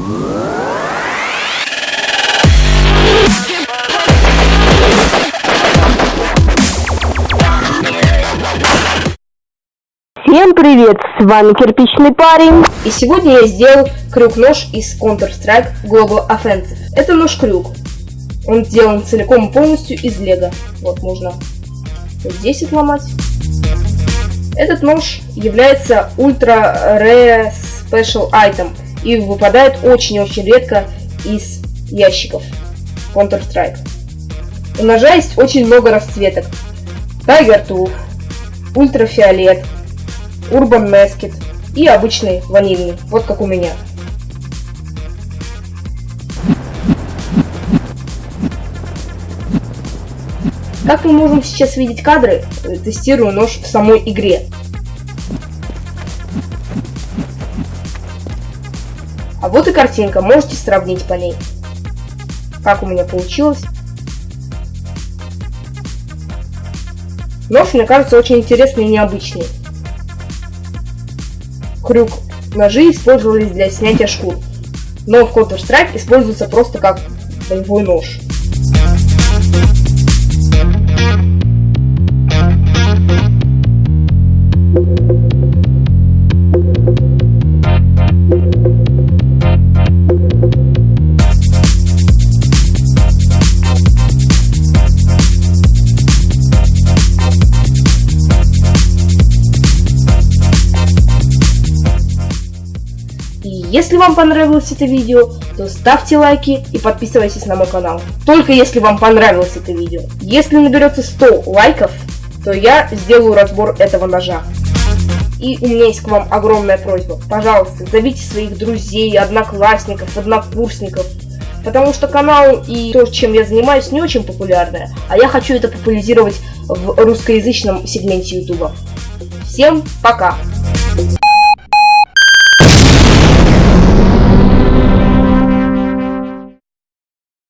Всем привет, с вами Кирпичный парень. И сегодня я сделал крюк-нож из Counter-Strike Global Offensive. Это нож-крюк. Он сделан целиком и полностью из лего. Вот, можно вот здесь отломать. Этот нож является ультра rare special item и выпадает очень-очень редко из ящиков Counter-Strike. У ножа есть очень много расцветок. Tiger Tooth, ультрафиолет, Urban Masked и обычный ванильный, вот как у меня. Как мы можем сейчас видеть кадры, тестирую нож в самой игре. А вот и картинка, можете сравнить по ней. Как у меня получилось. Нож, мне кажется, очень интересный и необычный крюк ножи использовались для снятия шкур, но в Counter-Strike используется просто как боевой нож. Если вам понравилось это видео, то ставьте лайки и подписывайтесь на мой канал. Только если вам понравилось это видео. Если наберется 100 лайков, то я сделаю разбор этого ножа. И у меня есть к вам огромная просьба. Пожалуйста, зовите своих друзей, одноклассников, однокурсников. Потому что канал и то, чем я занимаюсь, не очень популярное. А я хочу это популяризировать в русскоязычном сегменте ютуба. Всем пока!